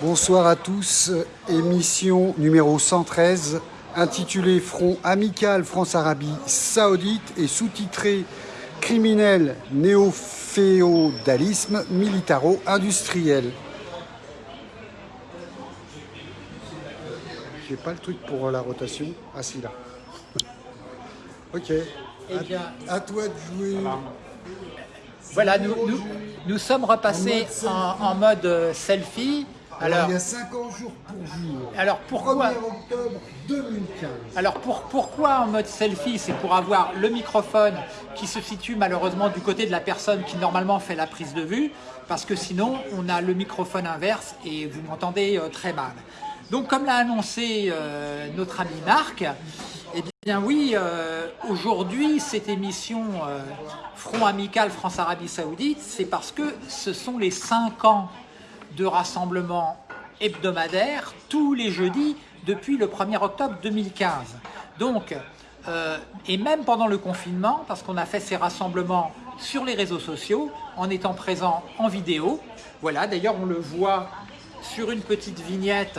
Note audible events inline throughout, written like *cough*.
Bonsoir à tous, émission numéro 113 intitulée Front amical France-Arabie Saoudite et sous-titrée Criminel néo-féodalisme militaro-industriel. J'ai pas le truc pour la rotation. Ah si là. *laughs* ok. Eh bien, à, toi de jouer. Voilà, nous, nous, nous sommes repassés en, mode euh, selfie. Alors, Alors, il y a 50 jours pour jour. alors pourquoi 1er octobre 2015. Alors pour, pourquoi en mode selfie C'est pour avoir le microphone qui se situe malheureusement du côté de la personne qui normalement fait la prise de vue, parce que sinon on a le microphone inverse et vous m'entendez euh, très mal. Donc comme l'a annoncé euh, notre ami Marc, eh bien oui, euh, aujourd'hui cette émission euh, Front Amical France-Arabie Saoudite, c'est parce que ce sont les 5 ans de rassemblement hebdomadaire tous les jeudis depuis le 1er octobre 2015. Donc, euh, et même pendant le confinement, parce qu'on a fait ces rassemblements sur les réseaux sociaux, en étant présent en vidéo. Voilà, d'ailleurs on le voit sur une petite vignette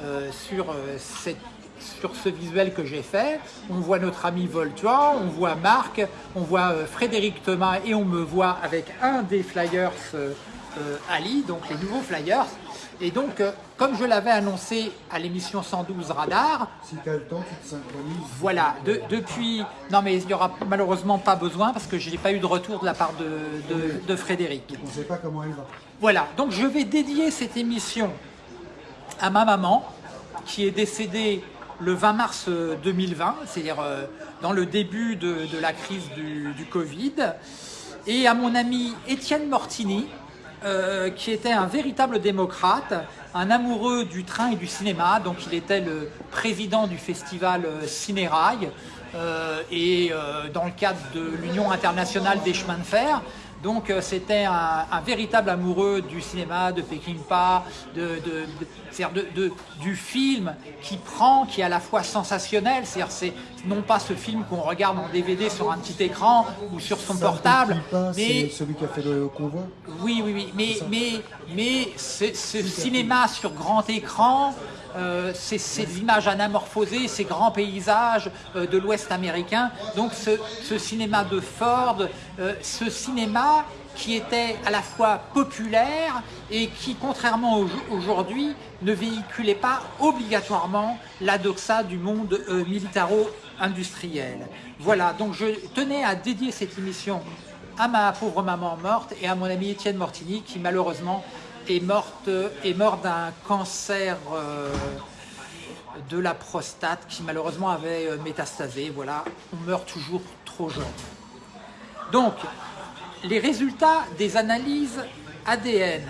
euh, sur, euh, cette- sur ce visuel que j'ai fait. On voit notre ami Voltuan, on voit Marc, on voit Frédéric Thomas et on me voit avec un des flyers Ali, donc les nouveaux flyers. Et donc, euh, comme je l'avais annoncé à l'émission 112 Radar, Si tu as le temps, tu te synchronises. voilà, de- depuis... Non mais il n'y aura malheureusement pas besoin parce que je n'ai pas eu de retour de la part de, de- de Frédéric. On ne sait pas comment elle va. Voilà, donc je vais dédier cette émission à ma maman qui est décédée le 20 mars euh, 2020, c'est-à-dire euh, dans le début de, de la crise du, du Covid, et à mon ami Étienne Mortini, euh, qui était un véritable démocrate, un amoureux du train et du cinéma, donc il était le président du festival euh, Cinérail, euh, et dans le cadre de l'Union internationale des chemins de fer. Donc euh, c'était un, un véritable amoureux du cinéma, de Peckinpah, de, de, de- c'est-à-dire de- de- du film qui prend, qui est à la fois sensationnel, c'est-à-dire c'est non pas ce film qu'on regarde en DVD sur un petit écran ou sur son portable, mais celui qui a fait le convoi. oui, oui, oui, mais, mais, mais ce, ce cinéma sur grand écran, euh, ces, images anamorphosées, ces grands paysages euh, de l'Ouest américain, donc ce, cinéma de Ford, euh, ce cinéma qui était à la fois populaire et qui, contrairement au- aujourd'hui, ne véhiculait pas obligatoirement la doxa du monde militaro-industriel. Voilà, donc je tenais à dédier cette émission à ma pauvre maman morte et à mon ami Étienne Mortini qui malheureusement est, morte, est mort d'un cancer euh, de la prostate qui malheureusement avait euh, métastasé. Voilà, on meurt toujours trop jeune. Donc, les résultats des analyses ADN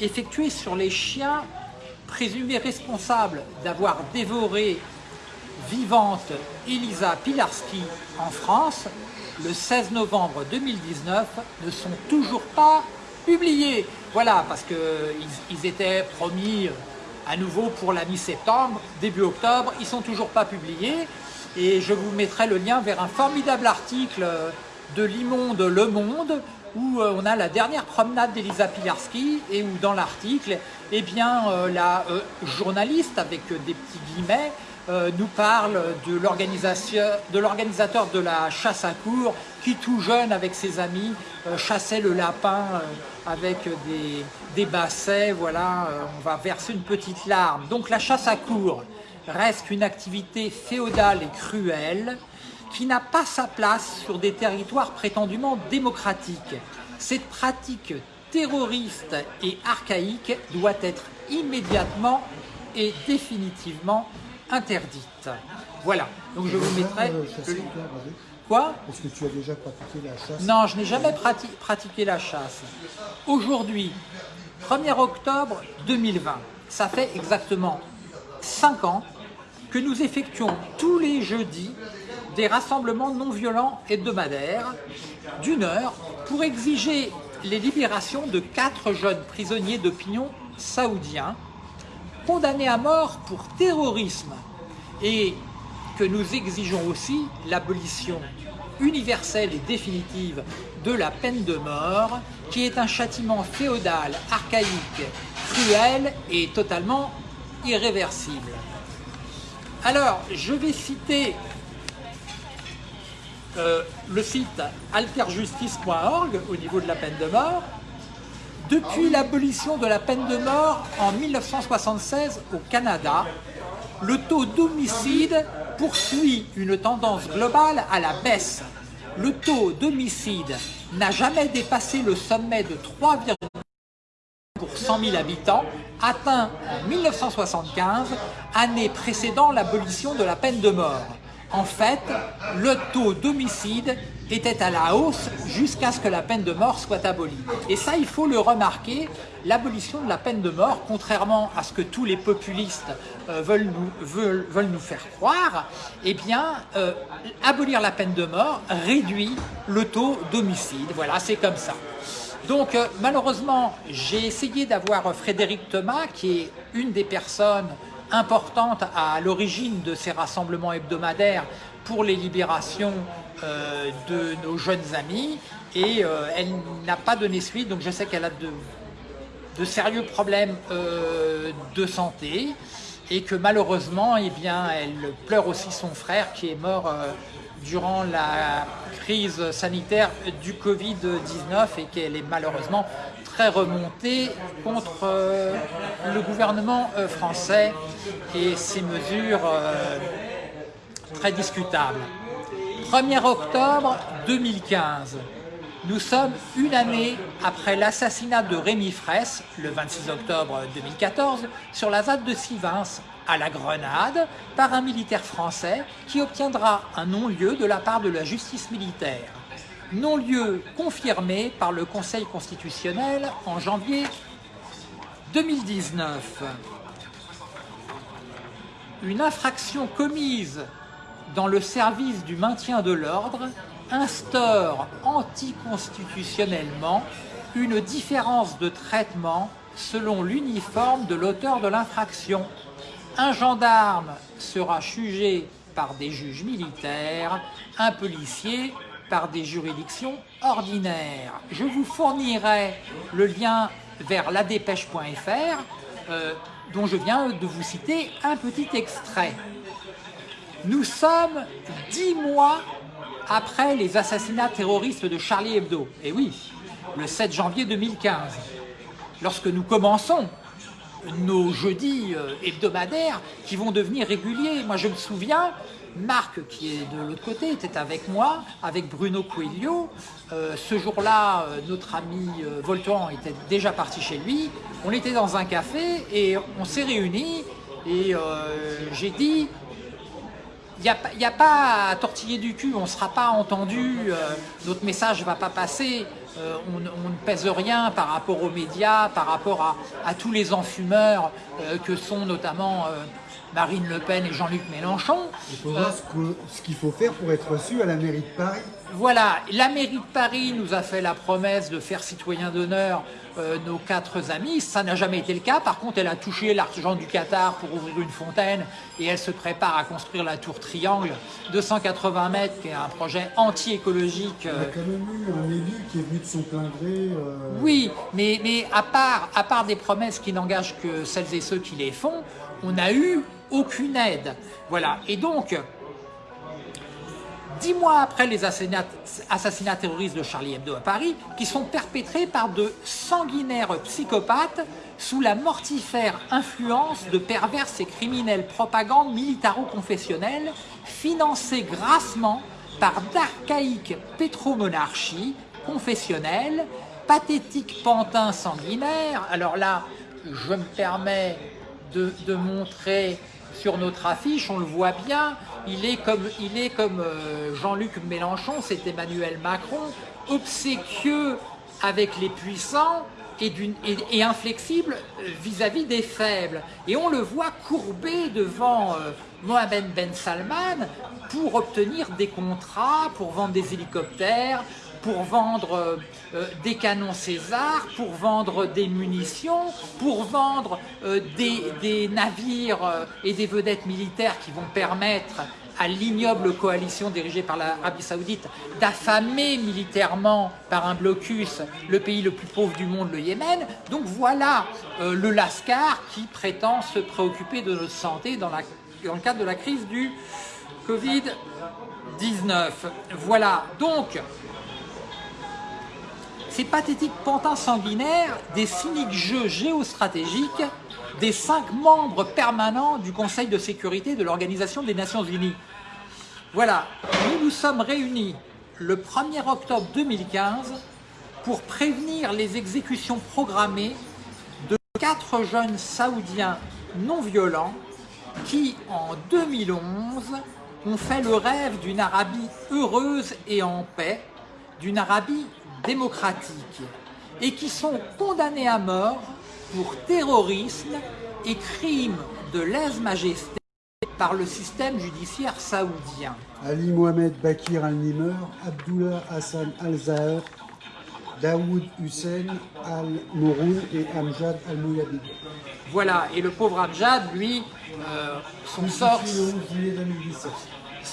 effectuées sur les chiens présumés responsables d'avoir dévoré vivante Elisa Pilarski en France le 16 novembre 2019 ne sont toujours pas publiés. Voilà, parce qu'ils ils étaient promis euh, à nouveau pour la mi-septembre, début octobre, ils sont toujours pas publiés. Et je vous mettrai le lien vers un formidable article euh, de l'immonde Le Monde où euh, on a la dernière promenade d'Elisa Pilarski et où dans l'article, eh bien, la journaliste, avec des petits guillemets, nous parle de l'organisateur de la chasse à cour qui tout jeune avec ses amis euh, chassait le lapin euh, avec des, des bassets, voilà, euh, on va verser une petite larme. Donc la chasse à cour reste une activité féodale et cruelle qui n'a pas sa place sur des territoires prétendument démocratiques. Cette pratique terroriste et archaïque doit être immédiatement et définitivement interdite. Voilà, donc je vous mettrai... Quoi Est-ce que tu as déjà pratiqué la chasse? Non, je n'ai jamais prati- pratiqué la chasse. Aujourd'hui, 1er octobre 2020, ça fait exactement 5 ans que nous effectuons tous les jeudis des rassemblements non violents hebdomadaires d'une heure pour exiger les libérations de quatre jeunes prisonniers d'opinion saoudiens condamnés à mort pour terrorisme et que nous exigeons aussi l'abolition universelle et définitive de la peine de mort, qui est un châtiment féodal, archaïque, cruel et totalement irréversible. Alors, je vais citer euh, le site alterjustice.org au niveau de la peine de mort. Depuis l'abolition de la peine de mort en 1976 au Canada, le taux d'homicide poursuit une tendance globale à la baisse. Le taux d'homicide n'a jamais dépassé le sommet de 3, pour 100 000 habitants, atteint en 1975, année précédant l'abolition de la peine de mort. En fait, le taux d'homicide était à la hausse jusqu'à ce que la peine de mort soit abolie. Et ça, il faut le remarquer, l'abolition de la peine de mort, contrairement à ce que tous les populistes euh, veulent, nous, faire croire, eh bien, euh, abolir la peine de mort réduit le taux d'homicide. Voilà, c'est comme ça. Donc, euh, malheureusement, j'ai essayé d'avoir Frédéric Thomas, qui est une des personnes importante à l'origine de ces rassemblements hebdomadaires pour les libérations euh, de nos jeunes amis et euh, elle n'a pas donné suite, donc je sais qu'elle a de, sérieux problèmes euh, de santé et que malheureusement, eh elle pleure aussi son frère qui est mort durant la crise sanitaire du Covid-19 et qu'elle est malheureusement très remontée contre le gouvernement français et ses mesures très discutables. 1er octobre 2015, nous sommes une année après l'assassinat de Rémi Fraisse, le 26 octobre 2014, sur la ZAD de Sivins, à la Grenade, par un militaire français qui obtiendra un non-lieu de la part de la justice militaire non-lieu confirmé par le Conseil constitutionnel en janvier 2019. Une infraction commise dans le service du maintien de l'ordre instaure anticonstitutionnellement une différence de traitement selon l'uniforme de l'auteur de l'infraction. Un gendarme sera jugé par des juges militaires, un policier par des juridictions ordinaires. Je vous fournirai le lien vers ladépêche.fr euh, dont je viens de vous citer un petit extrait. Nous sommes dix mois après les assassinats terroristes de Charlie Hebdo. Et oui, le 7 janvier 2015. Lorsque nous commençons nos jeudis euh, hebdomadaires qui vont devenir réguliers. Moi, je me souviens, Marc, qui est de l'autre côté, était avec moi, avec Bruno Coelho. Euh, ce jour-là, euh, notre ami Voltan était déjà parti chez lui. On était dans un café et on s'est réunis et j'ai dit il n'y a, pas à tortiller du cul, on ne sera pas entendu, notre message ne va pas passer, on, ne pèse rien par rapport aux médias, par rapport à, tous les enfumeurs que sont notamment Marine Le Pen et Jean-Luc Mélenchon. Il faudra euh, ce qu'il faut faire pour être reçu à la mairie de Paris. Voilà, la mairie de Paris nous a fait la promesse de faire citoyen d'honneur euh, nos quatre amis. Ça n'a jamais été le cas. Par contre, elle a touché l'argent du Qatar pour ouvrir une fontaine et elle se prépare à construire la tour Triangle de 180 mètres, qui est un projet anti-écologique. Il y a euh. quand même eu un élu qui est venu de son plein gré. Oui, mais, mais à, part, à part des promesses qui n'engagent que celles et ceux qui les font, on a eu aucune aide. Voilà, et donc, dix mois après les assassinats, terroristes de Charlie Hebdo à Paris, qui sont perpétrés par de sanguinaires psychopathes sous la mortifère influence de perverses et criminelles propagandes militaro-confessionnelles financées grassement par d'archaïques pétromonarchies confessionnelles, pathétiques pantins sanguinaires. Alors là, je me permets de, montrer sur notre affiche, on le voit bien, il est comme, comme euh, Jean-Luc Mélenchon, c'est Emmanuel Macron, obséquieux avec les puissants et, et, inflexible vis-à-vis des faibles. Et on le voit courbé devant euh, Mohamed Ben Salman pour obtenir des contrats, pour vendre des hélicoptères, pour vendre euh, euh, des canons César, pour vendre des munitions, pour vendre euh, des, navires et des vedettes militaires qui vont permettre à l'ignoble coalition dirigée par l'Arabie Saoudite d'affamer militairement par un blocus le pays le plus pauvre du monde, le Yémen. Donc voilà euh, le Lascar qui prétend se préoccuper de notre santé dans le cadre de la crise du Covid-19. Voilà, donc ces pathétiques pantins sanguinaires des cyniques jeux géostratégiques des cinq membres permanents du Conseil de sécurité de l'Organisation des Nations Unies. Voilà, nous nous sommes réunis le 1er octobre 2015 pour prévenir les exécutions programmées de quatre jeunes saoudiens non violents qui, en 2011, ont fait le rêve d'une Arabie heureuse et en paix, d'une Arabie démocratique, et qui sont condamnés à mort pour terrorisme et crime de lèse-majesté par le système judiciaire saoudien. Ali Mohamed Bakir al-Nimr, Abdullah Hassan al-Zahar, Daoud Hussein al-Mouroun et Amjad al-Mouyabid. Voilà, et le pauvre Amjad, lui, euh, son sort...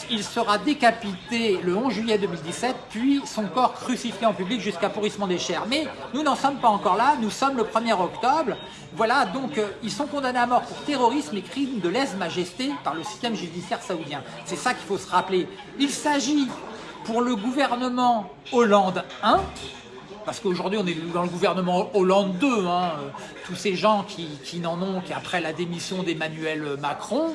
Il sera décapité le 11 juillet 2017, puis son corps crucifié en public jusqu'à pourrissement des chairs. Mais nous n'en sommes pas encore là, nous sommes le 1er octobre. Voilà, donc euh, ils sont condamnés à mort pour terrorisme et crimes de lèse-majesté par le système judiciaire saoudien. C'est ça qu'il faut se rappeler. Il s'agit pour le gouvernement Hollande 1, parce qu'aujourd'hui on est dans le gouvernement Hollande 2, hein, tous ces gens qui, n'en ont qu'après la démission d'Emmanuel Macron,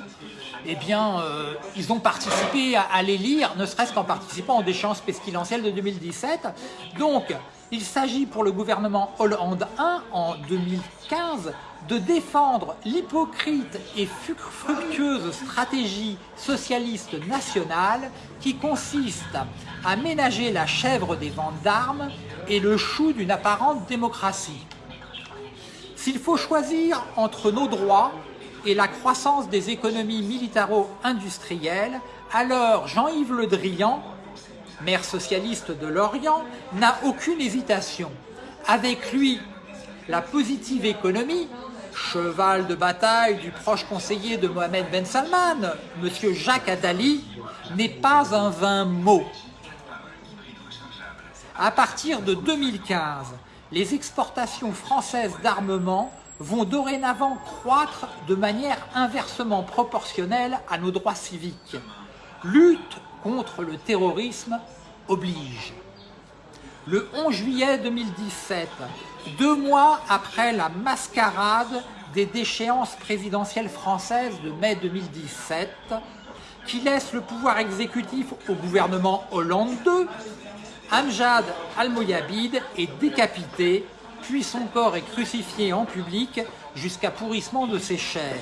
eh bien, euh, ils ont participé à, les lire, ne serait-ce qu'en participant aux déchéances pestilentielles de 2017. Donc, il s'agit pour le gouvernement Hollande 1 en 2015 de défendre l'hypocrite et fructueuse stratégie socialiste nationale qui consiste à ménager la chèvre des ventes d'armes et le chou d'une apparente démocratie. S'il faut choisir entre nos droits et la croissance des économies militaro-industrielles, alors Jean-Yves Le Drian, maire socialiste de Lorient, n'a aucune hésitation. Avec lui, la positive économie, cheval de bataille du proche conseiller de Mohamed Ben Salman, M. Jacques Attali, n'est pas un vain mot. À partir de 2015, les exportations françaises d'armement vont dorénavant croître de manière inversement proportionnelle à nos droits civiques. Lutte contre le terrorisme oblige. Le 11 juillet 2017, deux mois après la mascarade des déchéances présidentielles françaises de mai 2017, qui laisse le pouvoir exécutif au gouvernement Hollande II, Amjad al-Moyabid est décapité puis son corps est crucifié en public jusqu'à pourrissement de ses chairs.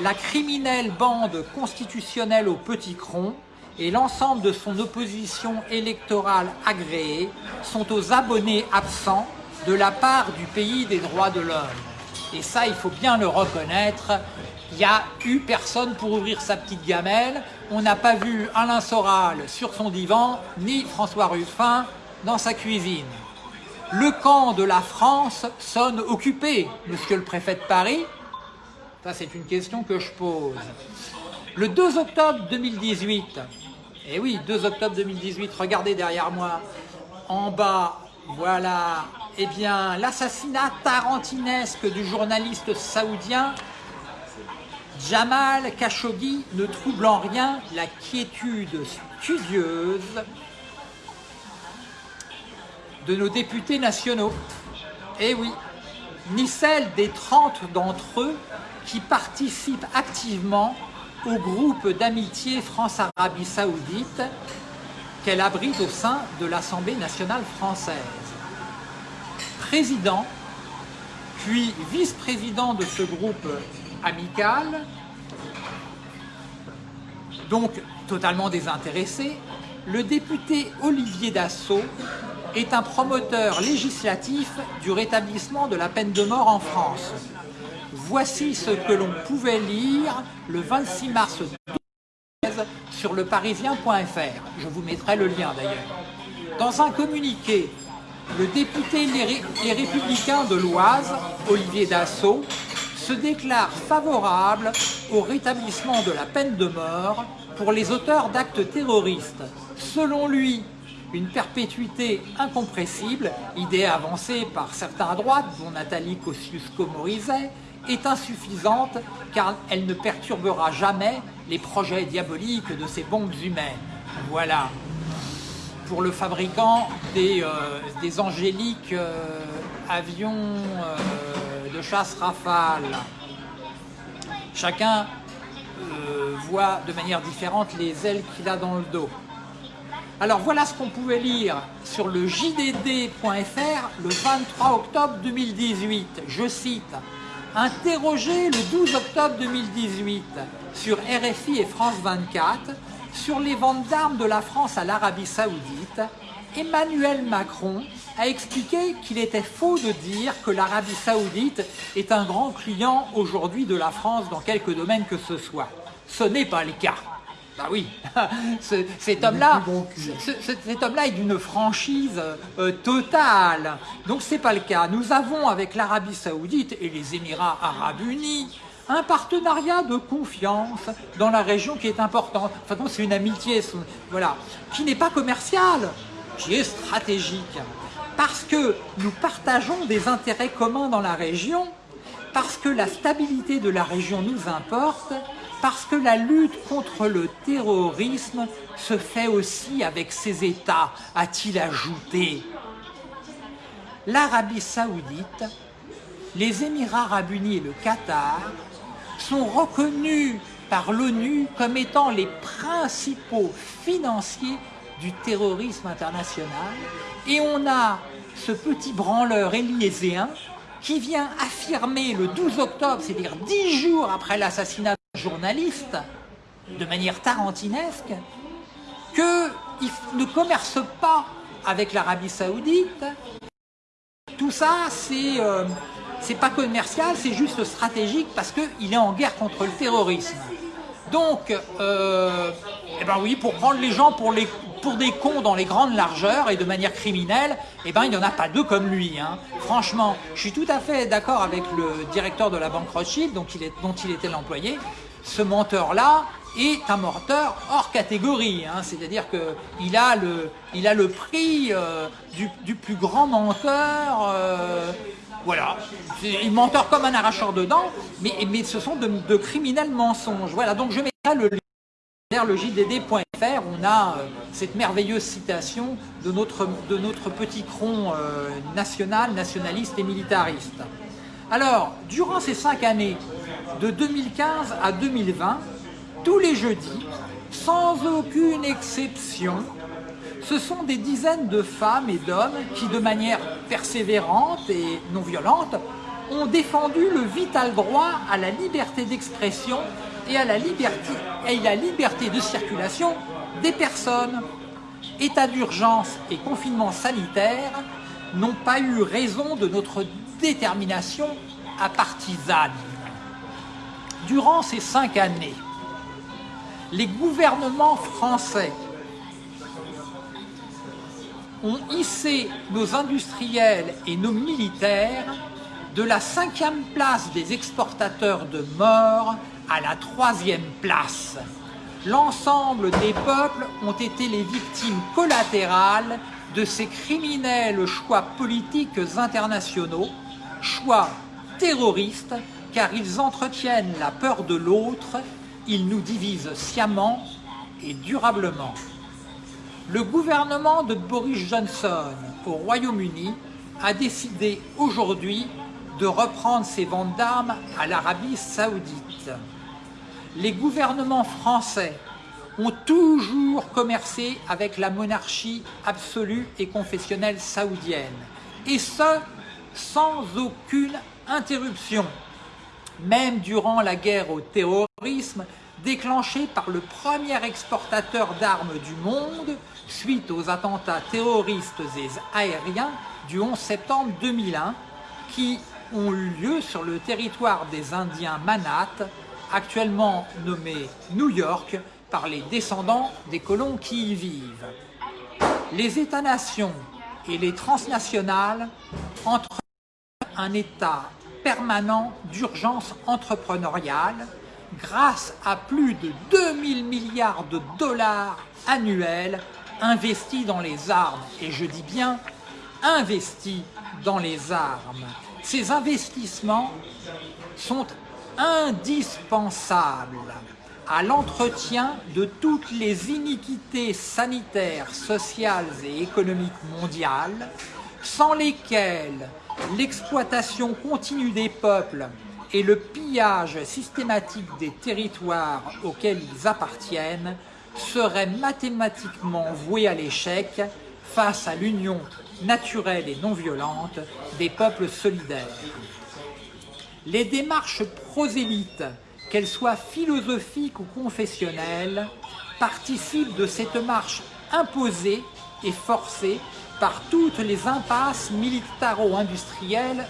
La criminelle bande constitutionnelle au petit cron et l'ensemble de son opposition électorale agréée sont aux abonnés absents de la part du pays des droits de l'homme. Et ça, il faut bien le reconnaître, il n'y a eu personne pour ouvrir sa petite gamelle, on n'a pas vu Alain Soral sur son divan, ni François Ruffin dans sa cuisine. Le camp de la France sonne occupé, monsieur le préfet de Paris Ça, c'est une question que je pose. Le 2 octobre 2018, et eh oui, 2 octobre 2018, regardez derrière moi, en bas, voilà, eh bien, l'assassinat tarantinesque du journaliste saoudien Jamal Khashoggi ne trouble en rien la quiétude studieuse de nos députés nationaux. Eh oui, ni celle des 30 d'entre eux qui participent activement au groupe d'amitié France-Arabie Saoudite qu'elle abrite au sein de l'Assemblée nationale française. Président, puis vice-président de ce groupe amical, donc totalement désintéressé, le député Olivier Dassault est un promoteur législatif du rétablissement de la peine de mort en France. Voici ce que l'on pouvait lire le 26 mars 2013 sur leparisien.fr. Je vous mettrai le lien d'ailleurs. Dans un communiqué, le député Les Républicains de l'Oise, Olivier Dassault, se déclare favorable au rétablissement de la peine de mort pour les auteurs d'actes terroristes. Selon lui, une perpétuité incompressible, idée avancée par certains à droite, dont Nathalie Kosciusko-Morizet, est insuffisante car elle ne perturbera jamais les projets diaboliques de ces bombes humaines. Voilà, pour le fabricant des, euh, angéliques euh, avions euh, de chasse Rafale. Chacun voit de manière différente les ailes qu'il a dans le dos. Alors voilà ce qu'on pouvait lire sur le jdd.fr le 23 octobre 2018. Je cite Interrogé le 12 octobre 2018 sur RFI et France 24 sur les ventes d'armes de la France à l'Arabie Saoudite, Emmanuel Macron a expliqué qu'il était faux de dire que l'Arabie Saoudite est un grand client aujourd'hui de la France dans quelque domaine que ce soit. Ce n'est pas le cas. Bah oui, *laughs* cet homme-là cet homme est d'une franchise euh, totale. Donc c'est pas le cas. Nous avons avec l'Arabie Saoudite et les Émirats Arabes Unis un partenariat de confiance dans la région qui est important. Enfin, c'est une amitié, voilà, qui n'est pas commerciale, qui est stratégique. Parce que nous partageons des intérêts communs dans la région, parce que la stabilité de la région nous importe, parce que la lutte contre le terrorisme se fait aussi avec ces États, a-t-il ajouté. L'Arabie Saoudite, les Émirats Arabes Unis et le Qatar sont reconnus par l'ONU comme étant les principaux financiers du terrorisme international et on a ce petit branleur élyséen qui vient affirmer le 12 octobre, c'est-à-dire dix jours après l'assassinat journaliste, de manière tarantinesque, qu'il ne commerce pas avec l'Arabie Saoudite. Tout ça, c'est euh, pas commercial, c'est juste stratégique parce qu'il est en guerre contre le terrorisme. Donc, euh, eh ben oui, pour prendre les gens pour, des cons dans les grandes largeurs et de manière criminelle, eh ben il n'y en a pas deux comme lui. Hein. Franchement, je suis tout à fait d'accord avec le directeur de la banque Rothschild, dont il, était l'employé ce menteur-là est un menteur hors catégorie. Hein. C'est-à-dire qu'il a, le, a le prix euh, du, plus grand menteur. Euh, voilà. Il menteur comme un arracheur de dents, mais, ce sont de, criminels mensonges. Voilà, donc je mettrai le lien vers le JDD.fr. On a euh, cette merveilleuse citation de notre, de notre petit cron national, nationaliste et militariste. Alors, durant ces cinq années, de 2015 à 2020, tous les jeudis, sans aucune exception, ce sont des dizaines de femmes et d'hommes qui, de manière persévérante et non violente, ont défendu le vital droit à la liberté d'expression et à la liberté, de circulation des personnes. État d'urgence et confinement sanitaire n'ont pas eu raison de notre détermination à partisane. Durant ces cinq années, les gouvernements français ont hissé nos industriels et nos militaires de la cinquième place des exportateurs de morts à la troisième place. L'ensemble des peuples ont été les victimes collatérales de ces criminels choix politiques internationaux, choix terroristes, car ils entretiennent la peur de l'autre, ils nous divisent sciemment et durablement. Le gouvernement de Boris Johnson au Royaume-Uni a décidé aujourd'hui de reprendre ses ventes d'armes à l'Arabie Saoudite. Les gouvernements français ont toujours commercé avec la monarchie absolue et confessionnelle saoudienne, et ce, sans aucune interruption. Même durant la guerre au terrorisme, déclenchée par le premier exportateur d'armes du monde, suite aux attentats terroristes et aériens du 11 septembre 2001, qui ont eu lieu sur le territoire des Indiens Manat, actuellement nommé New York, par les descendants des colons qui y vivent. Les États-nations et les transnationales entrent un état permanent d'urgence entrepreneuriale grâce à plus de 2000 milliards de dollars annuels investis dans les armes. Et je dis bien investis dans les armes. Ces investissements sont indispensables à l'entretien de toutes les iniquités sanitaires, sociales et économiques mondiales, sans lesquelles l'exploitation continue des peuples et le pillage systématique des territoires auxquels ils appartiennent seraient mathématiquement voués à l'échec face à l'union naturelle et non violente des peuples solidaires. Les démarches prosélytes, qu'elles soient philosophiques ou confessionnelles, participent de cette marche imposée et forcée par toutes les impasses militaro-industrielles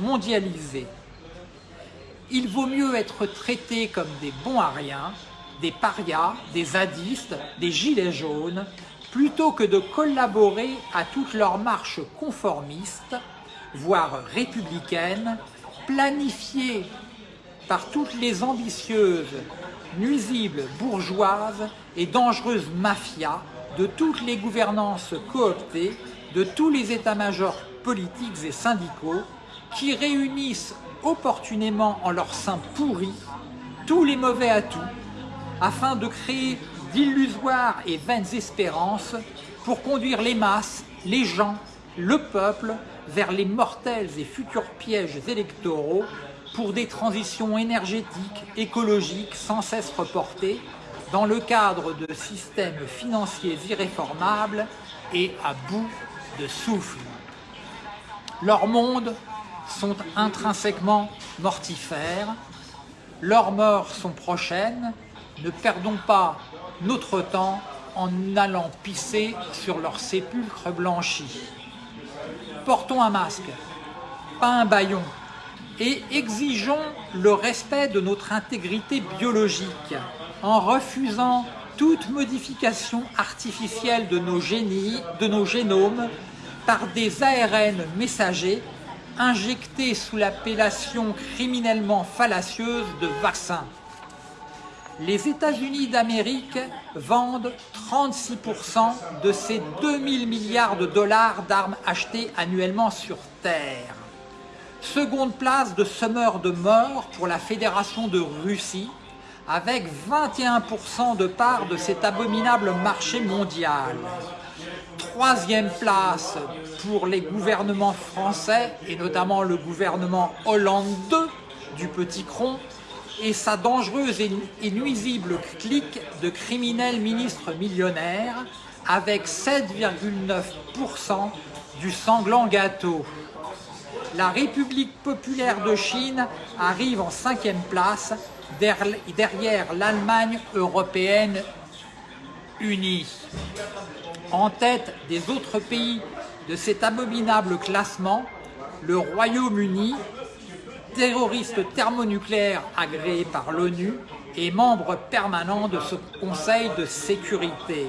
mondialisées. Il vaut mieux être traité comme des bons à des parias, des zadistes, des gilets jaunes, plutôt que de collaborer à toute leur marche conformiste, voire républicaine, planifiée par toutes les ambitieuses, nuisibles bourgeoises et dangereuses mafias de toutes les gouvernances cooptées, de tous les états-majors politiques et syndicaux qui réunissent opportunément en leur sein pourri tous les mauvais atouts afin de créer d'illusoires et vaines espérances pour conduire les masses, les gens, le peuple vers les mortels et futurs pièges électoraux pour des transitions énergétiques, écologiques sans cesse reportées dans le cadre de systèmes financiers irréformables et à bout de souffle. Leurs mondes sont intrinsèquement mortifères, leurs morts sont prochaines, ne perdons pas notre temps en allant pisser sur leurs sépulcres blanchis. Portons un masque, pas un baillon, et exigeons le respect de notre intégrité biologique en refusant toute modification artificielle de nos, génies, de nos génomes par des ARN messagers injectés sous l'appellation criminellement fallacieuse de vaccins les États-Unis d'Amérique vendent 36% de ces 2000 milliards de dollars d'armes achetées annuellement sur Terre. Seconde place de semeur de mort pour la Fédération de Russie, avec 21% de part de cet abominable marché mondial. Troisième place pour les gouvernements français, et notamment le gouvernement Hollande du Petit Cron, et sa dangereuse et nuisible clique de criminels ministres millionnaires avec 7,9% du sanglant gâteau. La République populaire de Chine arrive en cinquième place derrière l'Allemagne européenne unie. En tête des autres pays de cet abominable classement, le Royaume-Uni terroriste thermonucléaire agréé par l'ONU et membre permanent de ce Conseil de sécurité.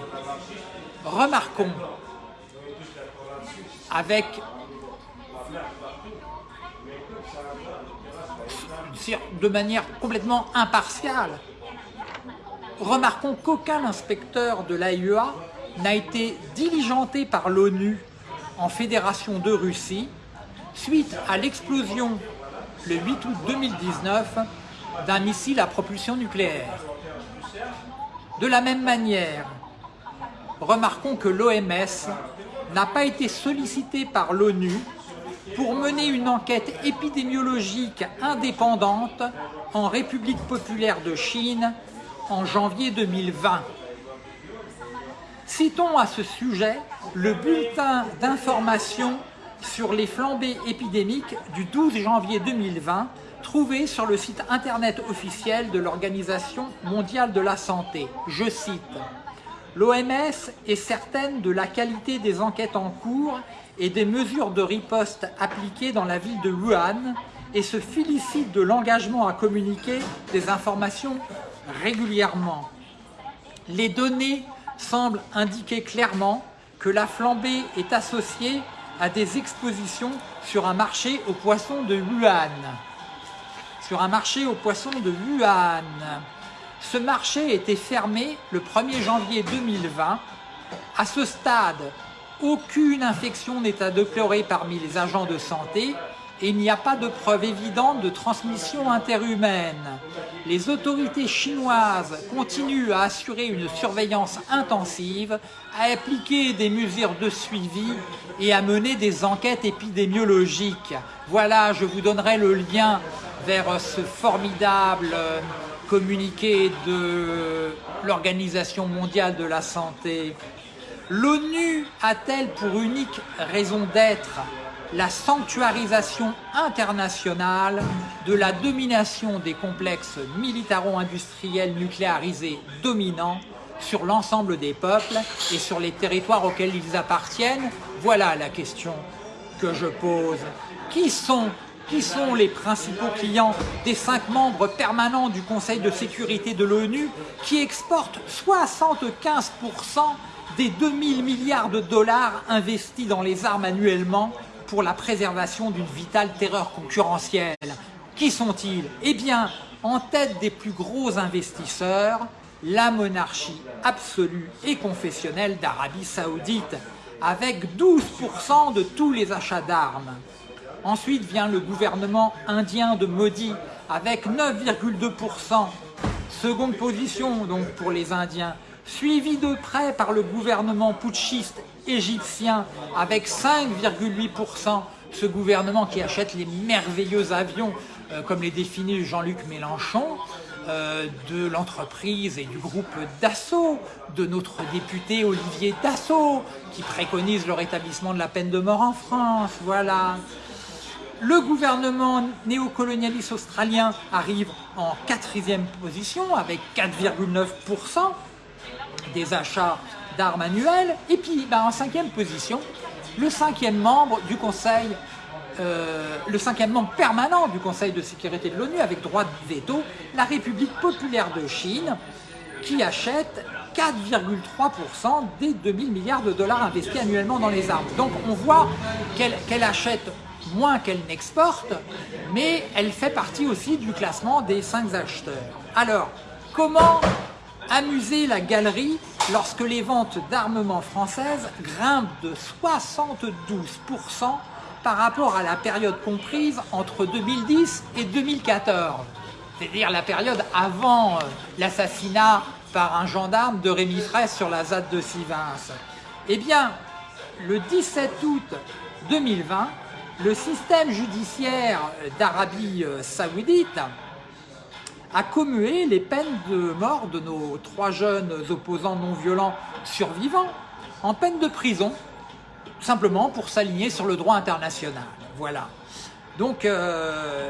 Remarquons, avec de manière complètement impartiale, remarquons qu'aucun inspecteur de l'AIEA n'a été diligenté par l'ONU en Fédération de Russie suite à l'explosion le 8 août 2019 d'un missile à propulsion nucléaire. De la même manière, remarquons que l'OMS n'a pas été sollicité par l'ONU pour mener une enquête épidémiologique indépendante en République populaire de Chine en janvier 2020. Citons à ce sujet le bulletin d'information sur les flambées épidémiques du 12 janvier 2020 trouvé sur le site internet officiel de l'Organisation mondiale de la santé. Je cite L'OMS est certaine de la qualité des enquêtes en cours et des mesures de riposte appliquées dans la ville de Wuhan et se félicite de l'engagement à communiquer des informations régulièrement. Les données semblent indiquer clairement que la flambée est associée à des expositions sur un marché aux poissons de Wuhan. sur un marché aux poissons de Wuhan. Ce marché était fermé le 1er janvier 2020. À ce stade, aucune infection n'est à déplorer parmi les agents de santé il n'y a pas de preuve évidente de transmission interhumaine. Les autorités chinoises continuent à assurer une surveillance intensive, à appliquer des mesures de suivi et à mener des enquêtes épidémiologiques. Voilà, je vous donnerai le lien vers ce formidable communiqué de l'Organisation mondiale de la santé. L'ONU a-t-elle pour unique raison d'être la sanctuarisation internationale de la domination des complexes militaro-industriels nucléarisés dominants sur l'ensemble des peuples et sur les territoires auxquels ils appartiennent Voilà la question que je pose. Qui sont, les principaux clients des cinq membres permanents du Conseil de sécurité de l'ONU qui exportent 75% des 2000 milliards de dollars investis dans les armes annuellement pour la préservation d'une vitale terreur concurrentielle. Qui sont-ils? Eh bien, en tête des plus gros investisseurs, la monarchie absolue et confessionnelle d'Arabie Saoudite, avec 12% de tous les achats d'armes. Ensuite vient le gouvernement indien de Modi, avec 9,2%. Seconde position donc pour les Indiens, suivi de près par le gouvernement putschiste égyptien avec 5,8%, ce gouvernement qui achète les merveilleux avions, euh, comme les définit Jean-Luc Mélenchon, euh, de l'entreprise et du groupe Dassault, de notre député Olivier Dassault, qui préconise le rétablissement de la peine de mort en France, voilà. Le gouvernement néocolonialiste australien arrive en quatrième position avec 4,9% des achats d'armes annuelles. Et puis, ben, en cinquième position, le cinquième membre du Conseil, euh, le cinquième membre permanent du Conseil de sécurité de l'ONU avec droit de veto, la République populaire de Chine, qui achète 4,3% des 2000 milliards de dollars investis annuellement dans les armes. Donc on voit qu'elle achète moins qu'elle n'exporte, mais elle fait partie aussi du classement des 5 acheteurs. Alors, comment amuser la galerie lorsque les ventes d'armement françaises grimpent de 72% par rapport à la période comprise entre 2010 et 2014, c'est-à-dire la période avant euh, l'assassinat par un gendarme de Rémi Fraisse sur la ZAD de Sivins. Eh bien, le 17 août 2020, le système judiciaire d'Arabie euh, Saoudite a commué les peines de mort de nos trois jeunes opposants non violents survivants en peine de prison, simplement pour s'aligner sur le droit international. Voilà. Donc, euh,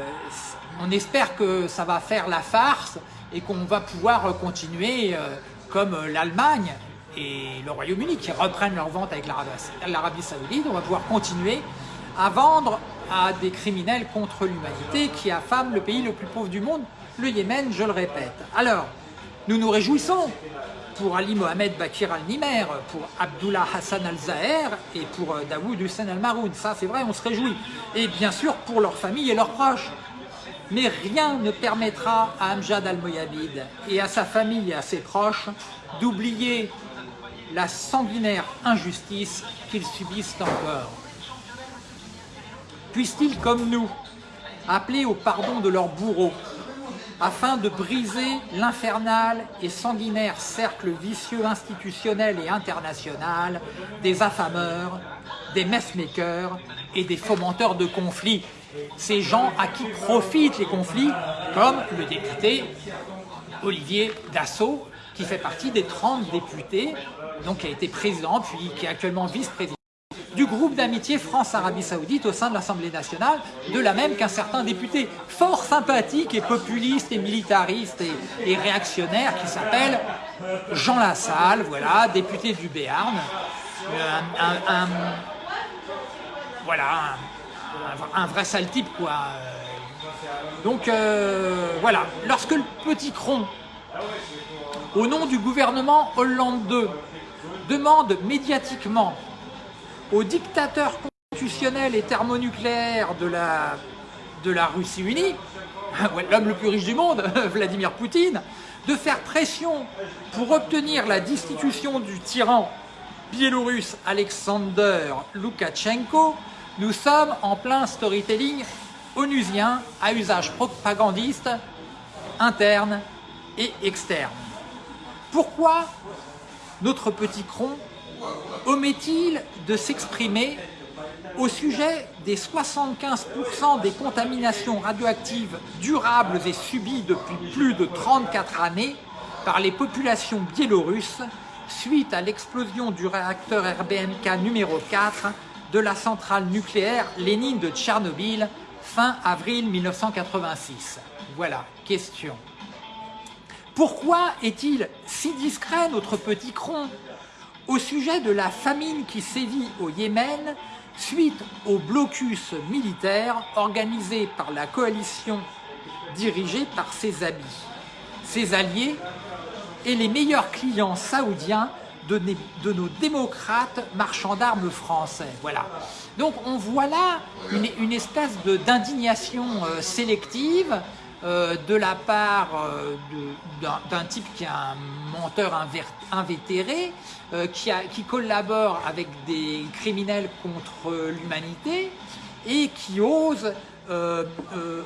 on espère que ça va faire la farce et qu'on va pouvoir continuer euh, comme l'Allemagne et le Royaume-Uni qui reprennent leur vente avec l'Arabie Saoudite. On va pouvoir continuer à vendre à des criminels contre l'humanité qui affament le pays le plus pauvre du monde le Yémen, je le répète. Alors, nous nous réjouissons pour Ali Mohamed Bakir al-Nimer, pour Abdullah Hassan al-Zahir et pour euh, Daoud Hussein al-Maroun. Ça, c'est vrai, on se réjouit. Et bien sûr, pour leurs familles et leurs proches. Mais rien ne permettra à Amjad al-Moyabid et à sa famille et à ses proches d'oublier la sanguinaire injustice qu'ils subissent encore. Puissent-ils, comme nous, appeler au pardon de leurs bourreaux afin de briser l'infernal et sanguinaire cercle vicieux institutionnel et international des affameurs, des messmakers et des fomenteurs de conflits. Ces gens à qui profitent les conflits, comme le député Olivier Dassault, qui fait partie des 30 députés, donc qui a été président, puis qui est actuellement vice-président du groupe d'amitié France-Arabie Saoudite au sein de l'Assemblée nationale, de la même qu'un certain député fort sympathique et populiste et militariste et, réactionnaire qui s'appelle Jean Lassalle, voilà, député du Béarn, un, voilà, un, vrai sale type quoi. Donc euh, voilà, lorsque le petit cron, au nom du gouvernement Hollande II, demande médiatiquement au dictateur constitutionnel et thermonucléaire de la, de la Russie unie, *laughs* l'homme le plus riche du monde, *laughs* Vladimir Poutine, de faire pression pour obtenir la destitution du tyran biélorusse Alexander Loukachenko, nous sommes en plein storytelling onusien à usage propagandiste interne et externe. Pourquoi notre petit cron omet-il de s'exprimer au sujet des 75% des contaminations radioactives durables et subies depuis plus de 34 années par les populations biélorusses suite à l'explosion du réacteur RBMK numéro 4 de la centrale nucléaire Lénine de Tchernobyl fin avril 1986. Voilà, question. Pourquoi est-il si discret notre petit cron au sujet de la famine qui sévit au Yémen suite au blocus militaire organisé par la coalition dirigée par ses amis, ses alliés et les meilleurs clients saoudiens de, nos démocrates marchands d'armes français. Voilà. Donc on voit là une, espèce d'indignation euh, sélective euh, de la part euh, d'un type qui est un menteur invétéré, qui, qui, collabore avec des criminels contre l'humanité et qui ose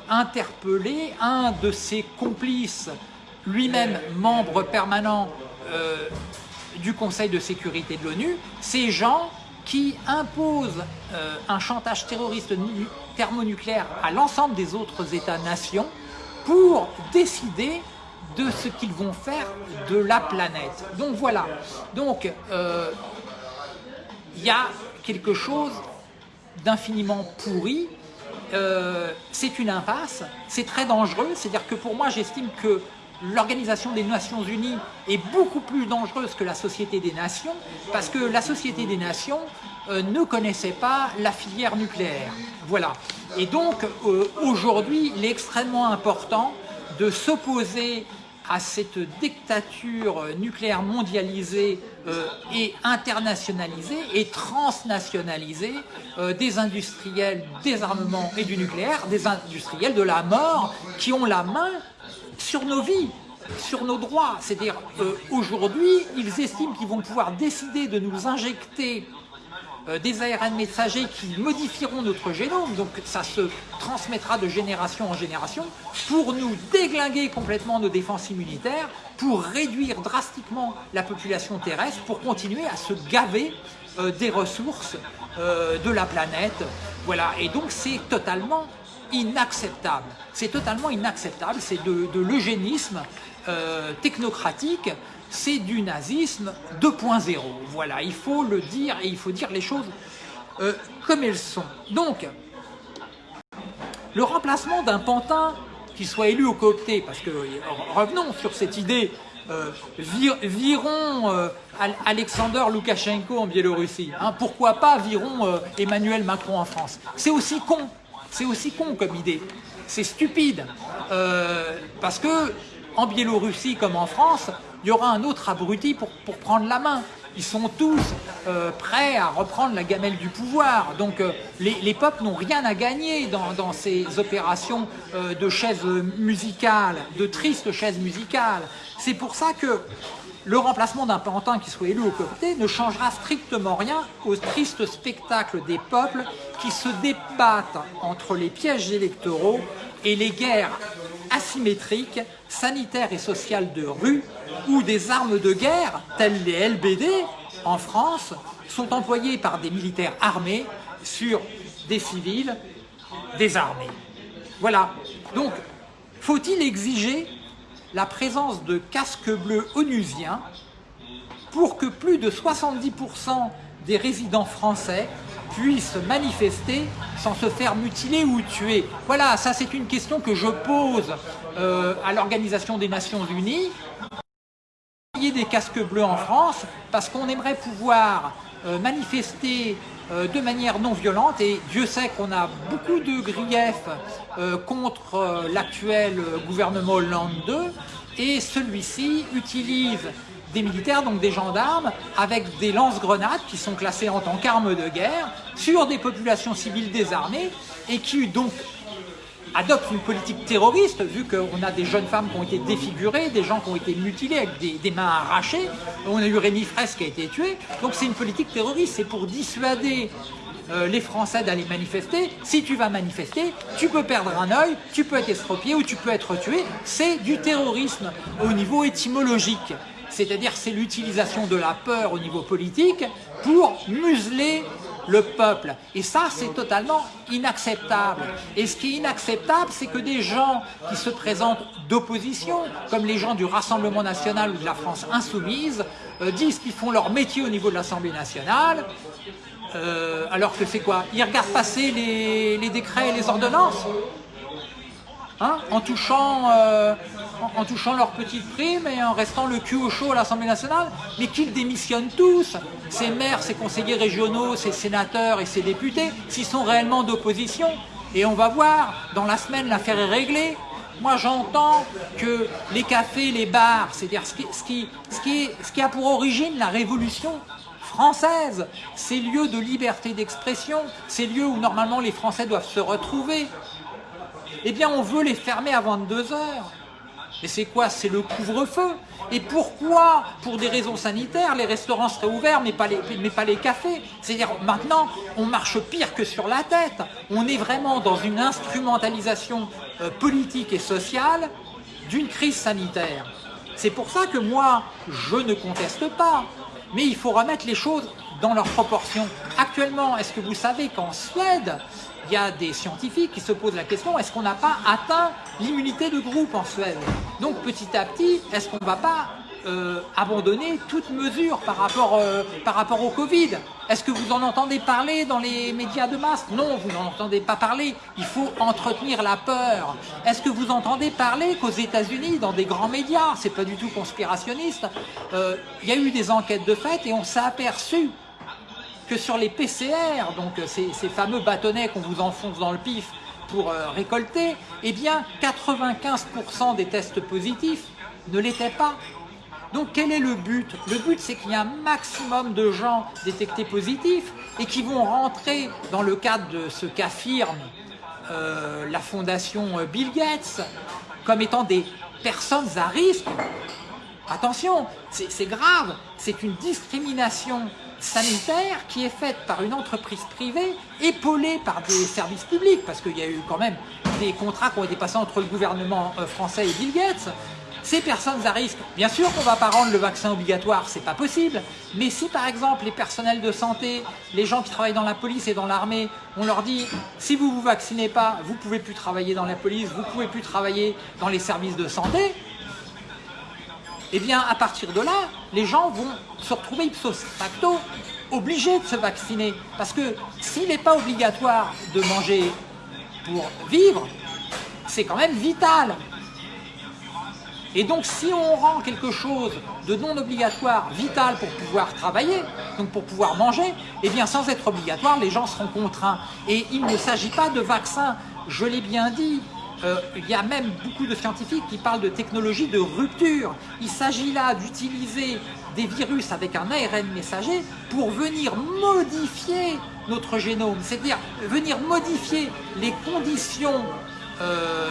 interpeller un de ses complices, lui-même membre permanent du Conseil de sécurité de l'ONU, ces gens qui imposent euh, un chantage terroriste thermonucléaire à l'ensemble des autres États-nations pour décider de ce qu'ils vont faire de la planète. Donc voilà, donc euh, il y a quelque chose d'infiniment pourri, euh, c'est une impasse, c'est très dangereux, c'est-à-dire que pour moi j'estime que l'Organisation des Nations Unies est beaucoup plus dangereuse que la Société des Nations parce que la Société des Nations euh, ne connaissait pas la filière nucléaire. Voilà. Et donc, euh, aujourd'hui, il est extrêmement important de s'opposer à cette dictature nucléaire mondialisée euh, et internationalisée et transnationalisée des industriels des armements et du nucléaire, des industriels de la mort qui ont la main sur nos vies, sur nos droits. C'est-à-dire, euh, aujourd'hui, ils estiment qu'ils vont pouvoir décider de nous injecter euh, des ARN messagers qui modifieront notre génome, donc ça se transmettra de génération en génération, pour nous déglinguer complètement nos défenses immunitaires, pour réduire drastiquement la population terrestre, pour continuer à se gaver euh, des ressources de la planète. Voilà, et donc c'est totalement inacceptable. C'est totalement inacceptable, c'est de, l'eugénisme euh, technocratique, c'est du nazisme 2.0. Voilà, il faut le dire et il faut dire les choses euh, comme elles sont. Donc, le remplacement d'un pantin qui soit élu au coopté, parce que revenons sur cette idée, euh, virons Alexander Loukachenko en Biélorussie, hein, pourquoi pas virons Emmanuel Macron en France? C'est aussi con c'est aussi con comme idée. C'est stupide. Euh, parce que en Biélorussie comme en France, il y aura un autre abruti pour, prendre la main. Ils sont tous euh, prêts à reprendre la gamelle du pouvoir. Donc euh, les, peuples n'ont rien à gagner dans, ces opérations de chaises musicales, de tristes chaises musicales. C'est pour ça que le remplacement d'un pantin qui soit élu au comité ne changera strictement rien au triste spectacle des peuples qui se débattent entre les pièges électoraux et les guerres asymétriques, sanitaires et sociales de rue, où des armes de guerre, telles les LBD, en France, sont employées par des militaires armés sur des civils désarmés. Voilà. Donc, faut-il exiger la présence de casques bleus onusiens pour que plus de 70% des résidents français puissent manifester sans se faire mutiler ou tuer Voilà, ça c'est une question que je pose euh, à l'Organisation des Nations Unies. Il y a des casques bleus en France parce qu'on aimerait pouvoir euh, manifester de manière non violente. Et Dieu sait qu'on a beaucoup de griefs contre l'actuel gouvernement Hollande 2 et celui-ci utilise des militaires, donc des gendarmes, avec des lance-grenades qui sont classées en tant qu'armes de guerre sur des populations civiles désarmées et qui donc adopte une politique terroriste, vu qu'on a des jeunes femmes qui ont été défigurées, des gens qui ont été mutilés avec des, mains arrachées, on a eu Rémi Fraisse qui a été tué, donc c'est une politique terroriste, c'est pour dissuader euh, les Français d'aller manifester. Si tu vas manifester, tu peux perdre un œil, tu peux être estropié ou tu peux être tué. C'est du terrorisme au niveau étymologique. C'est-à-dire c'est l'utilisation de la peur au niveau politique pour museler le peuple. Et ça, c'est totalement inacceptable. Et ce qui est inacceptable, c'est que des gens qui se présentent d'opposition, comme les gens du Rassemblement National ou de la France Insoumise, euh, disent qu'ils font leur métier au niveau de l'Assemblée Nationale, euh, alors que c'est quoi? Ils regardent passer les, décrets et les ordonnances? Hein? En, touchant, euh, en, touchant leur petite prime et en restant le cul au chaud à l'Assemblée nationale, mais qu'ils démissionnent tous, ces maires, ces conseillers régionaux, ces sénateurs et ces députés, s'ils sont réellement d'opposition. Et on va voir, dans la semaine, l'affaire est réglée. Moi, j'entends que les cafés, les bars, c'est-à-dire ce qui, ce, qui, a pour origine la révolution, française, ces lieux de liberté d'expression, ces lieux où normalement les Français doivent se retrouver, eh bien on veut les fermer à 22 heures. Et c'est quoi? C'est le couvre-feu. Et pourquoi? Pour des raisons sanitaires, les restaurants seraient ouverts, mais pas les, mais pas les cafés. C'est-à-dire, maintenant, on marche pire que sur la tête. On est vraiment dans une instrumentalisation euh, politique et sociale d'une crise sanitaire. C'est pour ça que moi, je ne conteste pas mais il faut remettre les choses dans leurs proportions. Actuellement, est-ce que vous savez qu'en Suède, il y a des scientifiques qui se posent la question, est-ce qu'on n'a pas atteint l'immunité de groupe en Suède? Donc petit à petit, est-ce qu'on ne va pas euh, abandonner toute mesure par rapport, euh, par rapport au Covid? Est-ce que vous en entendez parler dans les médias de masse? Non, vous n'en entendez pas parler. Il faut entretenir la peur. Est-ce que vous entendez parler qu'aux États-Unis, dans des grands médias, c'est pas du tout conspirationniste, euh, il y a eu des enquêtes de fait et on s'est aperçu que sur les PCR, donc ces, ces fameux bâtonnets qu'on vous enfonce dans le pif pour récolter, eh bien 95% des tests positifs ne l'étaient pas. Donc quel est le but? Le but c'est qu'il y a un maximum de gens détectés positifs et qui vont rentrer dans le cadre de ce qu'affirme euh, la fondation Bill Gates comme étant des personnes à risque. Attention, c'est grave, c'est une discrimination sanitaire qui est faite par une entreprise privée épaulée par des services publics parce qu'il y a eu quand même des contrats qui ont été passés entre le gouvernement euh, français et Bill Gates. Ces personnes à risque, bien sûr qu'on ne va pas rendre le vaccin obligatoire, c'est pas possible, mais si par exemple les personnels de santé, les gens qui travaillent dans la police et dans l'armée, on leur dit si vous vous vaccinez pas, vous pouvez plus travailler dans la police, vous pouvez plus travailler dans les services de santé, eh bien à partir de là, les gens vont se retrouver ipso facto obligés de se vacciner. Parce que s'il n'est pas obligatoire de manger pour vivre, c'est quand même vital. Et donc si on rend quelque chose de non obligatoire, vital pour pouvoir travailler, donc pour pouvoir manger, eh bien sans être obligatoire, les gens seront contraints. Et il ne s'agit pas de vaccins, je l'ai bien dit, euh, il y a même beaucoup de scientifiques qui parlent de technologie de rupture. Il s'agit là d'utiliser des virus avec un ARN messager pour venir modifier notre génome, c'est-à-dire venir modifier les conditions euh,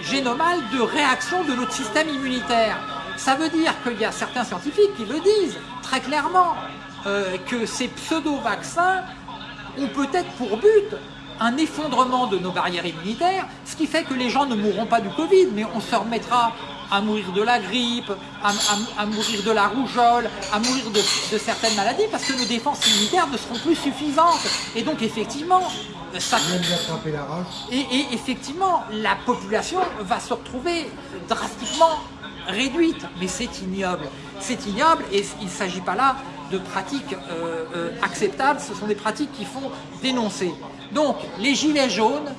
génomale de réaction de notre système immunitaire. Ça veut dire qu'il y a certains scientifiques qui le disent très clairement, euh, que ces pseudo-vaccins ont peut-être pour but un effondrement de nos barrières immunitaires, ce qui fait que les gens ne mourront pas du Covid, mais on se remettra à mourir de la grippe, à, mourir de la rougeole, à mourir de, certaines maladies, parce que nos défenses immunitaires ne seront plus suffisantes. Et donc effectivement, ça... Et, et effectivement, la population va se retrouver drastiquement réduite. Mais c'est ignoble. C'est ignoble et il ne s'agit pas là de pratiques euh, euh, acceptables, ce sont des pratiques qui font dénoncer. Donc, les gilets jaunes